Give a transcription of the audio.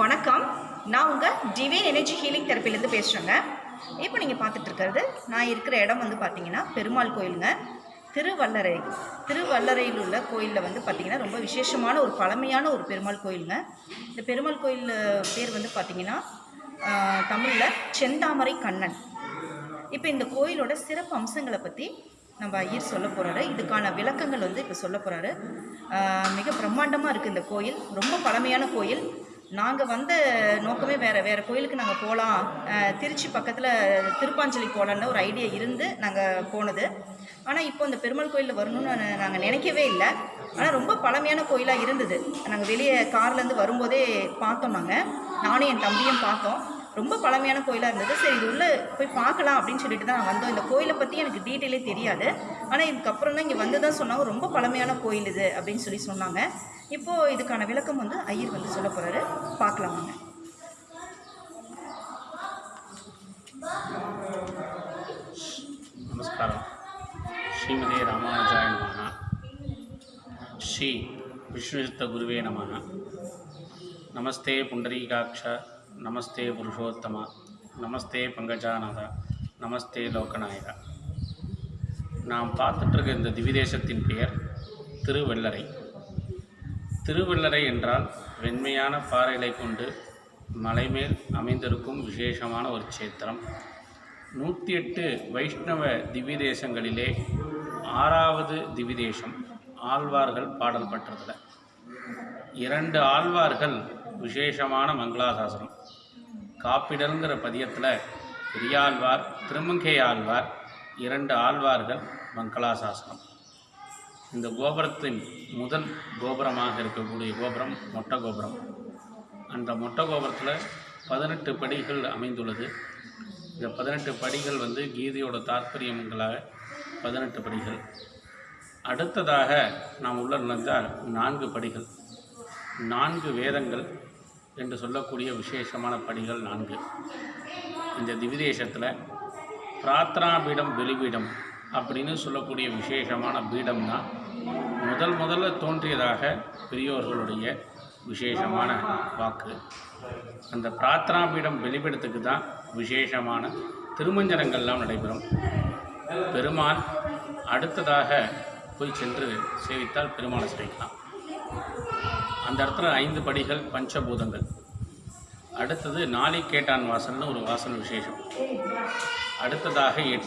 வணக்கம். நான் உங்கள் டிவைன் எனர்ஜி ஹீலிங் தெரப்பிலேருந்து பேசுகிறேங்க இப்போ நீங்கள் பார்த்துட்டு இருக்கிறது நான் இருக்கிற இடம் வந்து பார்த்தீங்கன்னா பெருமாள் கோயிலுங்க. திருவல்லரை திருவல்லரையில் உள்ள கோயிலில் வந்து பார்த்திங்கன்னா ரொம்ப விசேஷமான ஒரு பழமையான ஒரு பெருமாள் கோயிலுங்க. இந்த பெருமாள் கோயில் பேர் வந்து பார்த்திங்கன்னா தமிழில் செந்தாமரை கண்ணன். இப்போ இந்த கோயிலோட சிறப்பு அம்சங்களை பற்றி நம்ம ஐயர் சொல்ல போகிறாரு இதுக்கான விளக்கங்கள் வந்து இப்போ சொல்ல போகிறாரு மிக பிரம்மாண்டமாக இருக்குது இந்த கோயில். ரொம்ப பழமையான கோயில். நாங்கள் வந்த நோக்கமே வேறு வேறு கோயிலுக்கு நாங்கள் போகலாம் திருச்சி பக்கத்தில் திருப்பாஞ்சலி போகலான்னு ஒரு ஐடியா இருந்து நாங்கள் போனது. ஆனால் இப்போ இந்த பெருமாள் கோயிலில் வரணும்னு நாங்கள் நினைக்கவே இல்லை. ஆனால் ரொம்ப பழமையான கோயிலாக இருந்தது. நாங்கள் வெளியே கார்லேருந்து வரும்போதே பார்த்தோம் நாங்கள் நானும் என் தம்பியும் பார்த்தோம். ரொம்ப பழமையான கோயிலாக இருந்தது. சரி இது உள்ளே போய் பார்க்கலாம் அப்படின்னு சொல்லிட்டு தான் நான் வந்தோம். இந்த கோயிலை பற்றி எனக்கு டீட்டெயிலே தெரியாது. ஆனால் இதுக்கப்புறம் தான் இங்கே வந்து தான் சொன்னாங்க ரொம்ப பழமையான கோயில் இது அப்படின்னு சொல்லி சொன்னாங்க. இப்போது இதுக்கான விளக்கம் வந்து ஐயர் வந்து சொல்ல போகிறாரு பார்க்கலாம் வாங்க. நமஸ்காரம். ஸ்ரீமதே ராமானுஜாய நமः ஸ்ரீ விஷ்ணுசித்த குருவே நமः நமஸ்தே புண்டரீகாட்ச நமஸ்தே புருஷோத்தமா நமஸ்தே பங்கஜானதா நமஸ்தே லோகநாயகா. நாம் பார்த்துட்ருக்க இந்த திவிதேசத்தின் பெயர் திருவெள்ளரை. திருவெள்ளரை என்றால் வெண்மையான பாறைகளை கொண்டு மலைமேல் அமைந்திருக்கும் விசேஷமான ஒரு சேத்திரம் நூற்றி எட்டு வைஷ்ணவ திவிதேசங்களிலே ஆறாவது திவிதேசம் ஆழ்வார்கள் பாடல் பெற்றதில். இரண்டு ஆழ்வார்கள் விசேஷமான மங்களாசாசனம். காப்பிடல்ங்கிற பதியத்தில் பெரியாழ்வார் திருமங்கை ஆழ்வார் இரண்டு ஆழ்வார்கள் மங்களாசாசனம். இந்த கோபுரத்தின் முதல் கோபுரமாக இருக்கக்கூடிய கோபுரம் மொட்டை கோபுரம். அந்த மொட்டை கோபுரத்தில் பதினெட்டு படிகள் அமைந்துள்ளது. இந்த பதினெட்டு படிகள் வந்து கீதையோட தாற்பயங்களாக பதினெட்டு படிகள். அடுத்ததாக நாம் உள்ள நுழைந்தால் நான்கு படிகள். நான்கு வேதங்கள் என்று சொல்லக்கூடிய விசேஷமான படிகள் நான்கு. இந்த திவிதேசத்தில் பிரார்த்தனா பீடம் வெளிபீடம் அப்படின்னு சொல்லக்கூடிய விசேஷமான பீடம்னா முதல் முதல்ல தோன்றியதாக பெரியோர்களுடைய விசேஷமான வாக்கு. அந்த பிரார்த்தனா பீடம் வெளிப்படத்துக்கு தான் விசேஷமான திருமஞ்சனங்கள்லாம் நடைபெறும். பெருமாள் அடுத்ததாக போய் சென்று சேவித்தால் பெருமாளை சேவிக்கலாம் அந்த இடத்துல ஐந்து படிகள் பஞ்சபூதங்கள். அடுத்தது நாளை கேட்டான் வாசல்னு ஒரு வாசல் விசேஷம். அடுத்ததாக எட்டு